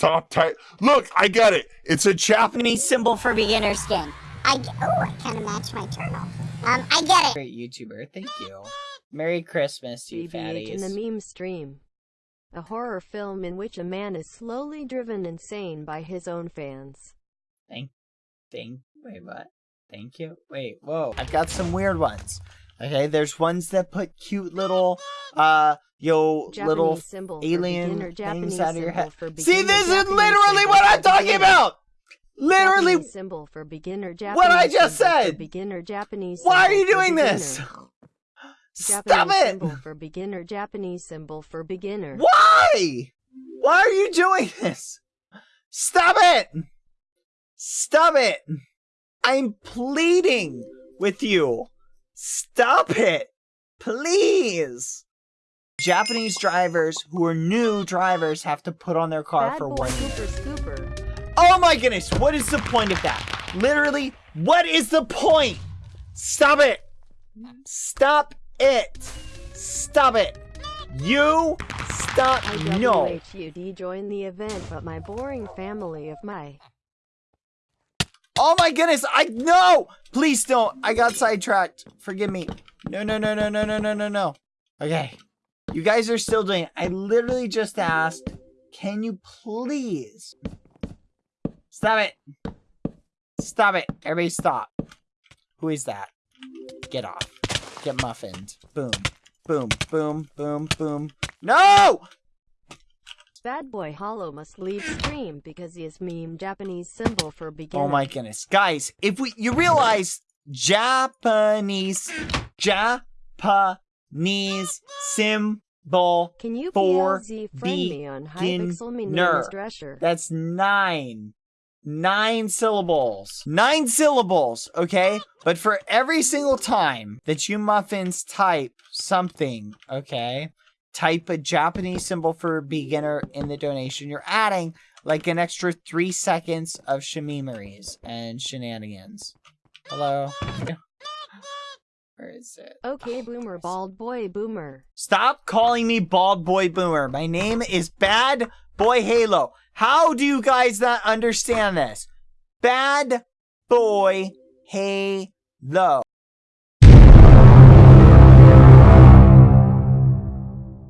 type. Look, I get it. It's a Japanese. Japanese symbol for beginner skin. I g- oh, I kind of match my turtle. Um, I get it. Great YouTuber. Thank you. Merry Christmas, you BBH in the meme stream. A horror film in which a man is slowly driven insane by his own fans. Thank, thank, wait, what? Thank you. Wait, whoa. I've got some weird ones. Okay, there's ones that put cute little, uh, yo, Japanese little symbol for alien beginner, things Japanese out of your head. See, this is literally what I'm talking beginner. about. Literally, Japanese symbol for beginner. Japanese What I just said! Beginner Japanese. why are you doing this? Stop Japanese it! symbol for beginner. Japanese symbol for beginner. Why? Why are you doing this? Stop it! Stop it! I'm pleading with you. Stop it! Please! Japanese drivers who are new drivers have to put on their car Bad for one year. Oh my goodness, what is the point of that? Literally, what is the point? Stop it! Stop it! Stop it! You stop no! IWHUD joined the event, but my boring family of my Oh my goodness, I no! Please don't. I got sidetracked. Forgive me. No, no, no, no, no, no, no, no, no. Okay. You guys are still doing it. I literally just asked, can you please stop it? Stop it. Everybody stop. Who is that? Get off. Get muffined. Boom. Boom. Boom. Boom. Boom. No! bad boy Halo must leave stream because he is meme Japanese symbol for beginner. Oh my goodness. Guys, if we you realize Japanese Japanese symbol Can you for PLZ friend me on beginner. Hypixel? My name Drescher. that's nine. Nine syllables. Nine syllables, okay? But for every single time that you muffins type something, okay? Type a Japanese symbol for beginner in the donation. You're adding like an extra three seconds of shemimeries and shenanigans. Hello? Where is it? Okay, oh, boomer, bald boy, boomer. Stop calling me Bald Boy Boomer. My name is Bad Boy Halo. How do you guys not understand this? Bad Boy Halo.